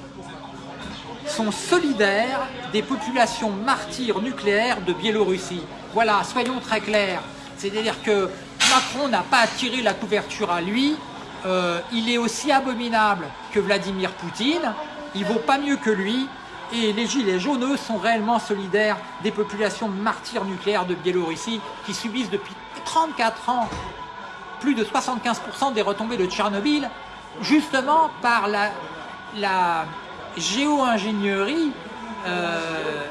sont solidaires des populations martyrs nucléaires de Biélorussie. Voilà, soyons très clairs. C'est-à-dire que Macron n'a pas attiré la couverture à lui, euh, il est aussi abominable que Vladimir Poutine, il vaut pas mieux que lui, et les gilets jaunes, eux, sont réellement solidaires des populations martyrs nucléaires de Biélorussie qui subissent depuis 34 ans plus de 75% des retombées de Tchernobyl, justement par la, géo-ingénierie euh,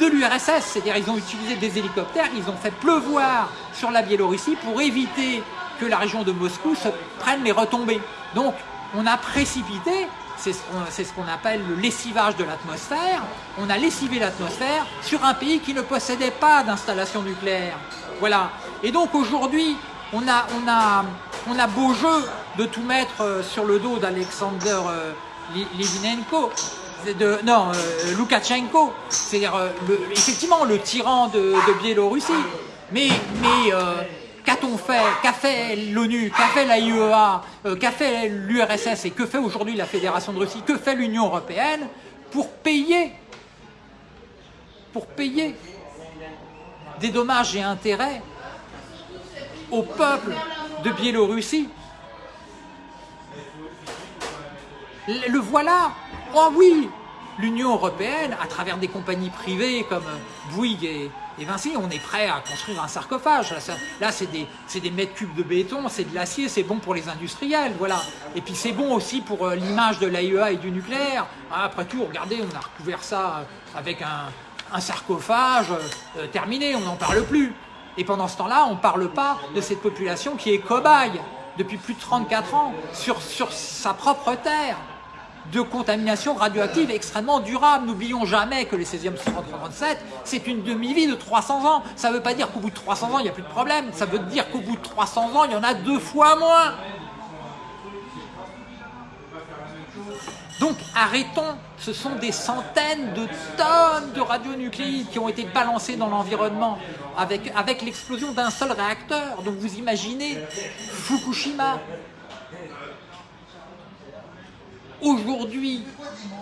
de l'URSS, c'est-à-dire ils ont utilisé des hélicoptères, ils ont fait pleuvoir sur la Biélorussie pour éviter que la région de Moscou se prenne les retombées. Donc on a précipité, c'est ce qu'on appelle le lessivage de l'atmosphère, on a lessivé l'atmosphère sur un pays qui ne possédait pas d'installation nucléaire. Voilà. Et donc aujourd'hui, on a, on, a, on a beau jeu de tout mettre euh, sur le dos d'Alexander euh, Livinenko, non, euh, c'est-à-dire effectivement le tyran de, Biélorussie. Mais, mais qu'a-t-on fait Qu'a fait l'ONU Qu'a fait l'AIEA Qu'a fait l'URSS Et que fait aujourd'hui la Fédération de Russie Que fait l'Union Européenne pour payer pour payer des dommages et intérêts au peuple de Biélorussie. Le voilà Oh oui L'Union Européenne, à travers des compagnies privées comme Bouygues et, Vinci, on est prêt à construire un sarcophage. Là, c'est des, des, mètres cubes de béton, c'est de l'acier, c'est bon pour les industriels, voilà. Et puis c'est bon aussi pour euh, l'image de l'AIEA et du nucléaire. Ah, après tout, regardez, on a recouvert ça avec un, sarcophage euh, terminé, on n'en parle plus. Et pendant ce temps-là, on ne parle pas de cette population qui est cobaye depuis plus de 34 ans sur, sa propre terre de contamination radioactive extrêmement durable. N'oublions jamais que les 16e 137, c'est une demi-vie de 300 ans. Ça ne veut pas dire qu'au bout de 300 ans, il n'y a plus de problème. Ça veut dire qu'au bout de 300 ans, il y en a deux fois moins. Donc arrêtons, ce sont des centaines de tonnes de radionucléides qui ont été balancées dans l'environnement avec, l'explosion d'un seul réacteur. Donc vous imaginez Fukushima. Aujourd'hui,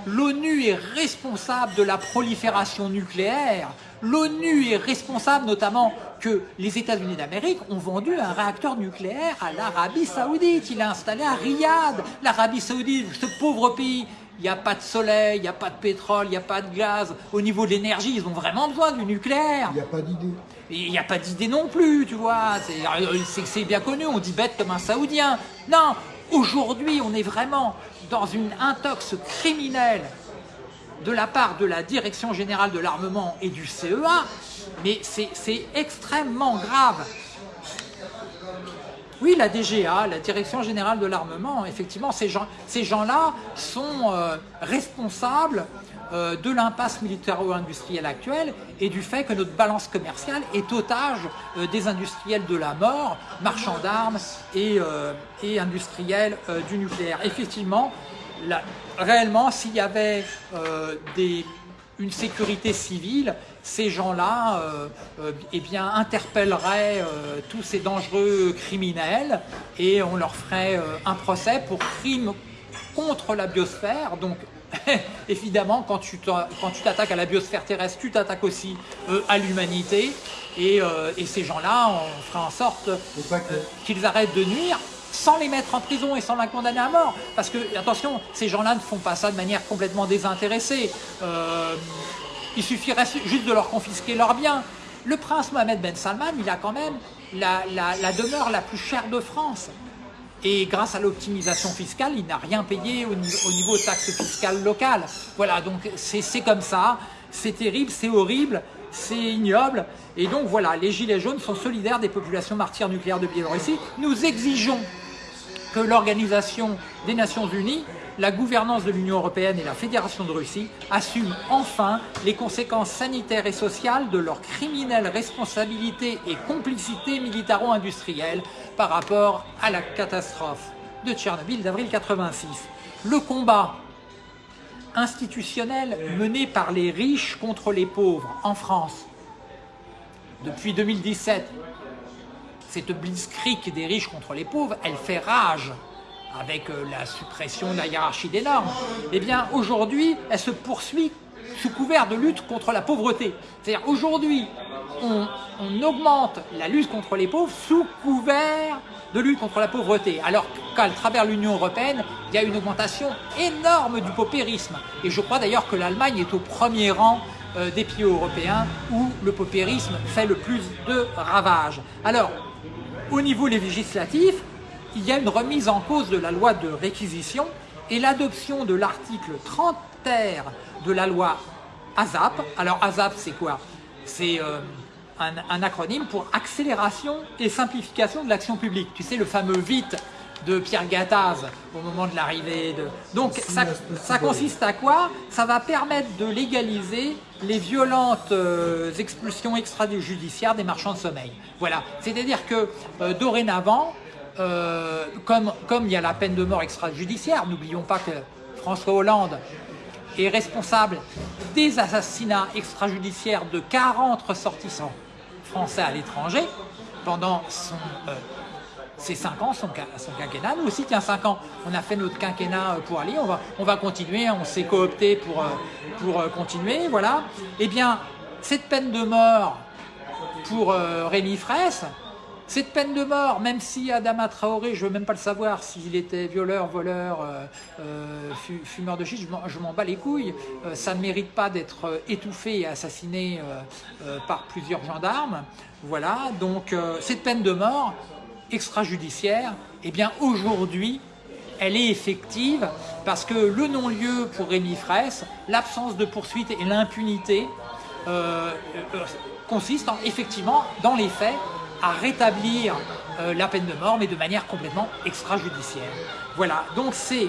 l'ONU est responsable de la prolifération nucléaire. L'ONU est responsable notamment que les États-Unis d'Amérique ont vendu un réacteur nucléaire à l'Arabie Saoudite. Il est installé à Riyad. L'Arabie Saoudite, ce pauvre pays, il n'y a pas de soleil, il n'y a pas de pétrole, il n'y a pas de gaz. Au niveau de l'énergie, ils ont vraiment besoin du nucléaire. Il n'y a pas d'idée. Il n'y a pas d'idée non plus, tu vois. C'est bien connu, on dit bête comme un Saoudien. Non, aujourd'hui, on est vraiment dans une intox criminelle de la part de la Direction Générale de l'Armement et du CEA, mais c'est extrêmement grave. Oui, la DGA, la Direction Générale de l'Armement, effectivement, ces gens-là ces gens sont euh, responsables euh, de l'impasse militaro-industrielle actuelle et du fait que notre balance commerciale est otage euh, des industriels de la mort, marchands d'armes et, et, industriels du nucléaire. Effectivement, réellement, s'il y avait euh, une sécurité civile, ces gens-là euh, euh, eh bien, interpelleraient tous ces dangereux criminels et on leur ferait un procès pour crime contre la biosphère. Donc, *laughs* évidemment, quand tu t'attaques à la biosphère terrestre, tu t'attaques aussi à l'humanité. Et, et, ces gens-là, on ferait en sorte qu'ils arrêtent de nuire sans les mettre en prison et sans la condamner à mort. Parce que, attention, ces gens-là ne font pas ça de manière complètement désintéressée. Euh, il suffirait juste de leur confisquer leurs biens. Le prince Mohamed Ben Salman, il a quand même la, demeure la plus chère de France. Et grâce à l'optimisation fiscale, il n'a rien payé au niveau, au niveau taxes fiscales locales. Voilà, donc c'est comme ça, c'est terrible, c'est horrible, c'est ignoble. Et donc voilà, les Gilets jaunes sont solidaires des populations martyrs nucléaires de Biélorussie. Nous exigeons que l'Organisation des Nations Unies, la gouvernance de l'Union Européenne et la Fédération de Russie assument enfin les conséquences sanitaires et sociales de leur criminelle responsabilité et complicité militaro-industrielle par rapport à la catastrophe de Tchernobyl d'avril 86. Le combat institutionnel mené par les riches contre les pauvres en France depuis 2017 cette blitzkrieg des riches contre les pauvres, elle fait rage avec euh, la suppression de la hiérarchie des normes. Eh bien, aujourd'hui, elle se poursuit sous couvert de lutte contre la pauvreté. C'est-à-dire, aujourd'hui, on, augmente la lutte contre les pauvres sous couvert de lutte contre la pauvreté. Alors qu'à travers l'Union Européenne, il y a une augmentation énorme du paupérisme. Et je crois d'ailleurs que l'Allemagne est au premier rang euh, des pays européens où le paupérisme fait le plus de ravages. Alors, au niveau législatif, il y a une remise en cause de la loi de réquisition et l'adoption de l'article 30 terre de la loi ASAP. Alors ASAP, c'est quoi? C'est euh, un, acronyme pour accélération et simplification de l'action publique. Tu sais, le fameux vite de Pierre Gattaz au moment de l'arrivée de... Donc ça, ça, consiste à quoi? Ça va permettre de légaliser les violentes euh, expulsions extrajudiciaires des marchands de sommeil. Voilà, c'est-à-dire que euh, dorénavant, comme, comme il y a la peine de mort extrajudiciaire, n'oublions pas que François Hollande est responsable des assassinats extrajudiciaires de 40 ressortissants français à l'étranger pendant son, euh, ses 5 ans, son, quinquennat. Nous aussi, tiens, 5 ans, on a fait notre quinquennat euh, pour aller, on va, on va continuer, on s'est coopté pour, euh, pour continuer, voilà. Eh bien, cette peine de mort pour Rémi Fraisse, cette peine de mort, même si Adama Traoré, je ne veux même pas le savoir s'il était violeur, voleur, euh, euh, fumeur de shit, je m'en bats les couilles, euh, ça ne mérite pas d'être étouffé et assassiné par plusieurs gendarmes. Voilà, donc cette peine de mort extrajudiciaire, eh bien aujourd'hui, elle est effective parce que le non-lieu pour Rémi Fraisse, l'absence de poursuite et l'impunité consistent effectivement, dans les faits, à rétablir euh, la peine de mort, mais de manière complètement extrajudiciaire. Voilà, donc c'est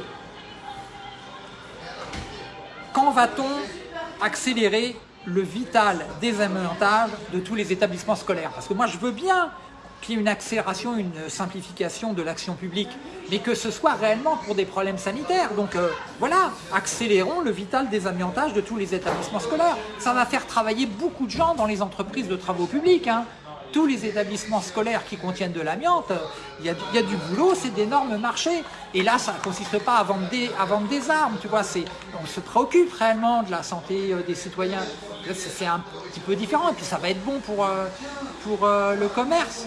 quand va-t-on accélérer le vital désamiantage de tous les établissements scolaires? Parce que moi je veux bien qu'il y ait une accélération, une simplification de l'action publique, mais que ce soit réellement pour des problèmes sanitaires. Donc euh, voilà, accélérons le vital désamiantage de tous les établissements scolaires. Ça va faire travailler beaucoup de gens dans les entreprises de travaux publics. Hein tous les établissements scolaires qui contiennent de l'amiante, il y, a du boulot, c'est d'énormes marchés. Et là, ça ne consiste pas à vendre, des, des armes, tu vois, on se préoccupe réellement de la santé euh, des citoyens. C'est un petit peu différent, et puis ça va être bon pour, euh, pour le commerce.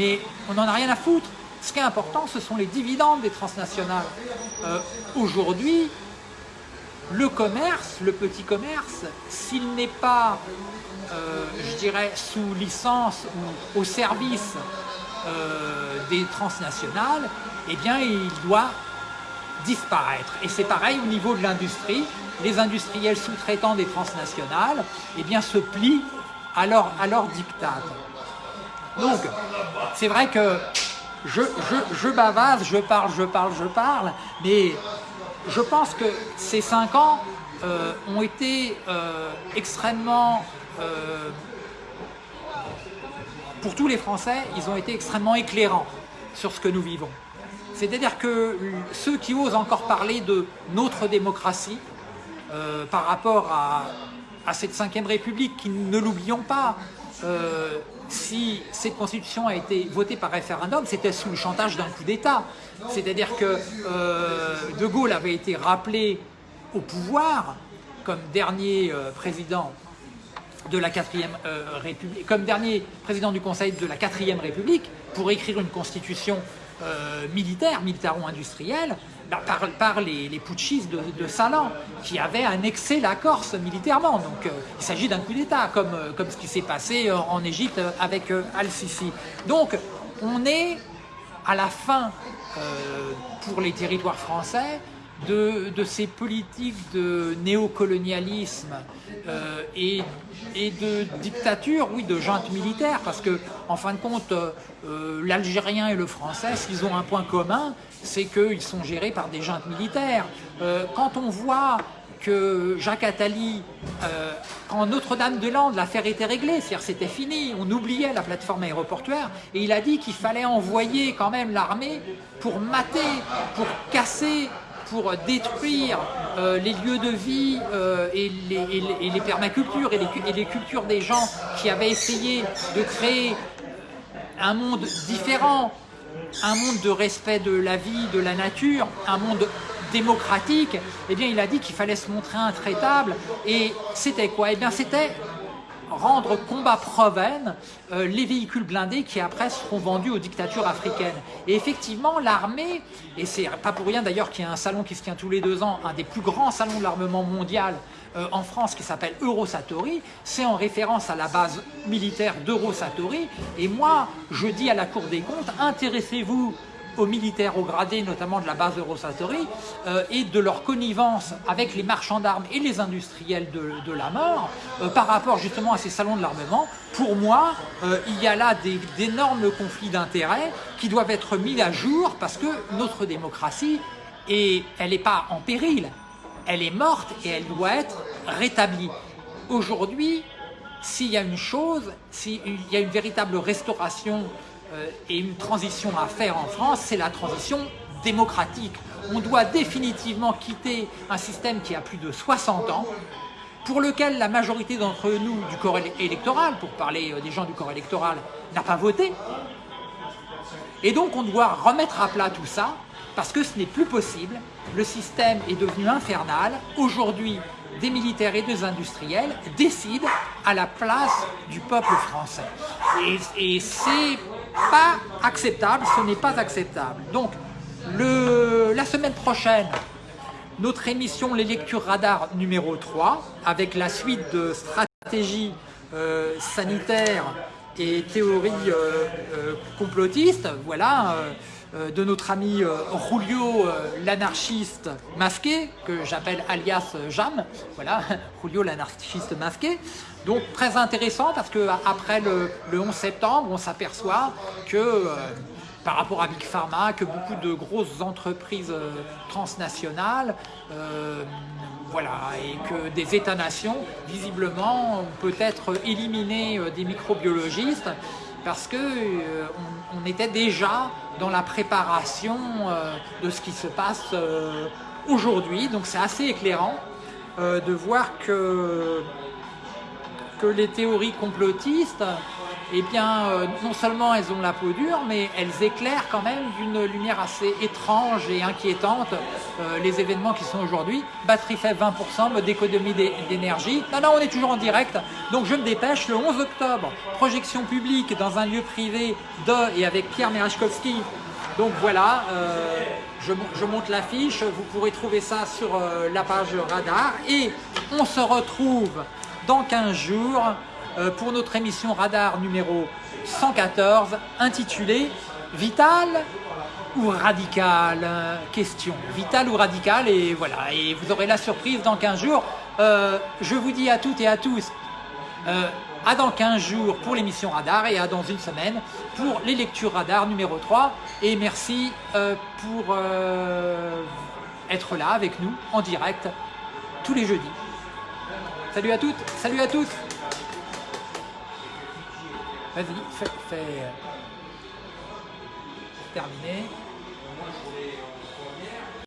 Mais on n'en a rien à foutre. Ce qui est important, ce sont les dividendes des transnationales. Aujourd'hui, le commerce, le petit commerce, s'il n'est pas euh, je dirais, sous licence ou au service euh, des transnationales, eh bien, il doit disparaître. Et c'est pareil au niveau de l'industrie. Les industriels sous-traitants des transnationales eh bien, se plient à leur, à leur dictat. Donc, c'est vrai que je, je, je, bavase, je parle, je parle, je parle, mais je pense que ces cinq ans euh, ont été extrêmement euh, pour tous les Français, ils ont été extrêmement éclairants sur ce que nous vivons. C'est-à-dire que ceux qui osent encore parler de notre démocratie euh, par rapport à, cette Ve République, qui ne l'oublions pas, euh, si cette constitution a été votée par référendum, c'était sous le chantage d'un coup d'État. C'est-à-dire que De Gaulle avait été rappelé au pouvoir comme dernier président de la 4 euh, République, comme dernier président du Conseil de la 4 République, pour écrire une constitution euh, militaire, militaro-industrielle, bah, par, les, putschistes de, Salan, qui avaient annexé la Corse militairement. Donc euh, il s'agit d'un coup d'État, comme, comme ce qui s'est passé en Égypte avec Al-Sisi. Donc on est à la fin, pour les territoires français, de, ces politiques de néocolonialisme euh, et, de dictature, oui, de junte militaire, parce que en fin de compte, euh, l'Algérien et le Français, s'ils ont un point commun, c'est qu'ils sont gérés par des juntes militaires. Euh, quand on voit que Jacques Attali, quand Notre-Dame-de-Lande, l'affaire était réglée, c'est-à-dire c'était fini, on oubliait la plateforme aéroportuaire, et il a dit qu'il fallait envoyer quand même l'armée pour mater, pour casser pour détruire euh, les lieux de vie euh, et, les, permacultures et les, cultures des gens qui avaient essayé de créer un monde différent, un monde de respect de la vie, de la nature, un monde démocratique, eh bien il a dit qu'il fallait se montrer intraitable. Et c'était quoi? Eh bien c'était rendre combat proven euh, les véhicules blindés qui après seront vendus aux dictatures africaines. Et effectivement, l'armée, et c'est pas pour rien d'ailleurs qu'il y a un salon qui se tient tous les deux ans, un des plus grands salons de l'armement mondial euh, en France qui s'appelle Eurosatori, c'est en référence à la base militaire d'Eurosatori. Et moi, je dis à la Cour des comptes, intéressez-vous aux militaires au gradé, notamment de la base de Rosatori, euh, et de leur connivence avec les marchands d'armes et les industriels de, la mort, euh, par rapport justement à ces salons de l'armement, pour moi, euh, il y a là d'énormes conflits d'intérêts qui doivent être mis à jour parce que notre démocratie, et elle n'est pas en péril, elle est morte et elle doit être rétablie. Aujourd'hui, s'il y a une chose, s'il y a une véritable restauration et une transition à faire en France, c'est la transition démocratique. On doit définitivement quitter un système qui a plus de 60 ans, pour lequel la majorité d'entre nous du corps électoral, pour parler euh, des gens du corps électoral, n'a pas voté. Et donc on doit remettre à plat tout ça, parce que ce n'est plus possible. Le système est devenu infernal. Aujourd'hui, des militaires et des industriels décident à la place du peuple français. Et c'est pas acceptable, ce n'est pas acceptable. Donc, le, la semaine prochaine, notre émission Les Lectures Radar numéro 3, avec la suite de stratégies euh, sanitaires et théories euh, euh, complotistes, voilà, de notre ami Julio l'anarchiste masqué, que j'appelle alias Jam, voilà, *laughs* Julio l'anarchiste masqué. Donc très intéressant parce que après le, 11 septembre, on s'aperçoit que par rapport à Big Pharma, que beaucoup de grosses entreprises transnationales, voilà, et que des États-nations, visiblement, ont peut-être éliminé des microbiologistes parce qu'on euh, on était déjà dans la préparation euh, de ce qui se passe euh, aujourd'hui. Donc c'est assez éclairant de voir que, que les théories complotistes eh bien, euh, non seulement elles ont la peau dure, mais elles éclairent quand même d'une lumière assez étrange et inquiétante euh, les événements qui sont aujourd'hui. Batterie faible 20%, mode d'économie d'énergie. Non, non, on est toujours en direct, donc je me dépêche. Le 11 octobre, projection publique dans un lieu privé de et avec Pierre Merechkowski. Donc voilà, euh, je, monte l'affiche, vous pourrez trouver ça sur la page Radar. Et on se retrouve dans 15 jours euh, pour notre émission Radar numéro 114 intitulée Vital ou radical Question. Vital ou radical Et voilà, et vous aurez la surprise dans 15 jours. Euh, je vous dis à toutes et à tous euh, à dans 15 jours pour l'émission Radar et à dans une semaine pour les lectures Radar numéro 3. Et merci pour être là avec nous en direct tous les jeudis. Salut à toutes, salut à tous Vas-y, fais, fais euh, terminer.